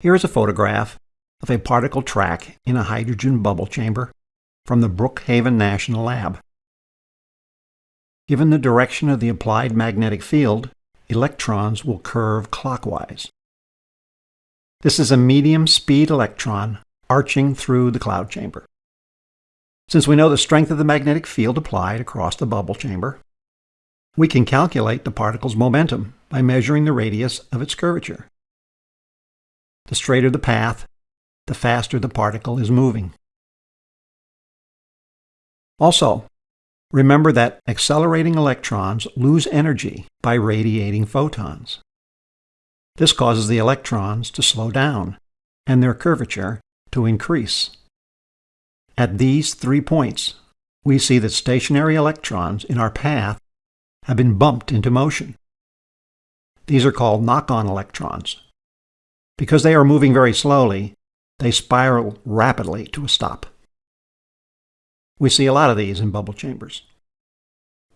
Here is a photograph of a particle track in a hydrogen bubble chamber from the Brookhaven National Lab. Given the direction of the applied magnetic field, electrons will curve clockwise. This is a medium-speed electron arching through the cloud chamber. Since we know the strength of the magnetic field applied across the bubble chamber, we can calculate the particle's momentum by measuring the radius of its curvature. The straighter the path, the faster the particle is moving. Also, remember that accelerating electrons lose energy by radiating photons. This causes the electrons to slow down and their curvature to increase. At these three points, we see that stationary electrons in our path have been bumped into motion. These are called knock-on electrons. Because they are moving very slowly, they spiral rapidly to a stop. We see a lot of these in bubble chambers.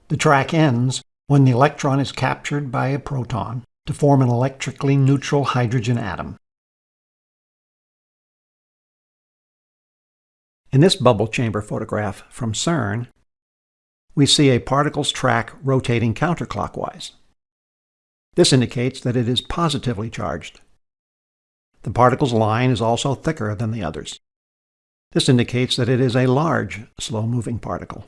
The track ends when the electron is captured by a proton to form an electrically neutral hydrogen atom. In this bubble chamber photograph from CERN, we see a particle's track rotating counterclockwise. This indicates that it is positively charged. The particle's line is also thicker than the others. This indicates that it is a large, slow-moving particle.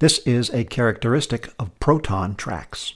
This is a characteristic of proton tracks.